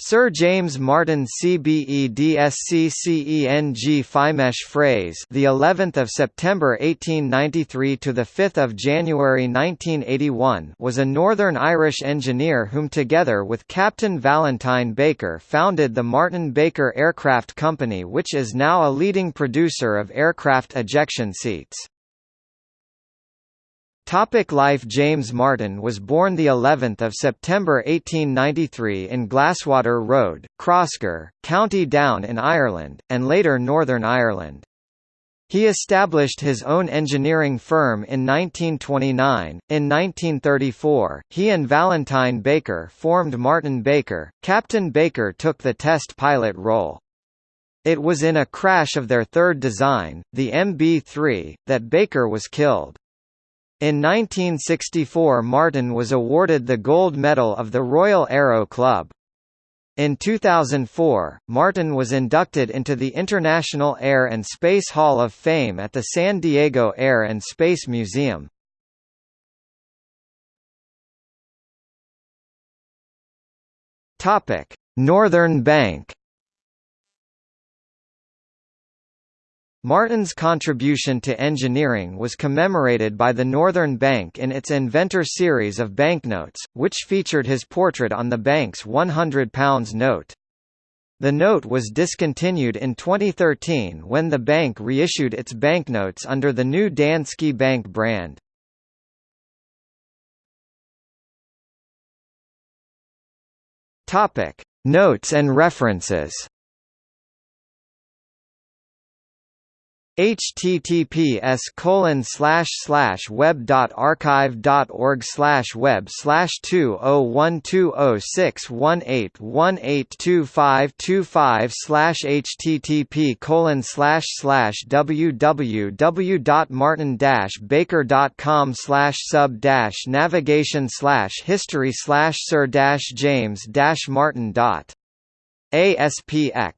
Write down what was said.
Sir James Martin CBEDSCCENG Fimesh phrase the 11th of September 1893 to the 5th of January 1981 was a Northern Irish engineer whom together with Captain Valentine Baker founded the Martin Baker Aircraft Company which is now a leading producer of aircraft ejection seats. Topic life James Martin was born the 11th of September 1893 in Glasswater Road, Crossgar, County Down in Ireland, and later Northern Ireland. He established his own engineering firm in 1929. In 1934, he and Valentine Baker formed Martin Baker. Captain Baker took the test pilot role. It was in a crash of their third design, the MB-3, that Baker was killed. In 1964 Martin was awarded the Gold Medal of the Royal Aero Club. In 2004, Martin was inducted into the International Air and Space Hall of Fame at the San Diego Air and Space Museum. Northern Bank Martin's contribution to engineering was commemorated by the Northern Bank in its Inventor series of banknotes, which featured his portrait on the bank's £100 note. The note was discontinued in 2013 when the bank reissued its banknotes under the new Danske Bank brand. Notes and references https colon slash slash web dot archive dot org slash web slash two oh one two oh six one eight one eight two five two five slash http colon slash slash www dot martin dash baker dot com slash sub dash navigation slash history slash sir dash james dash martin dot aspx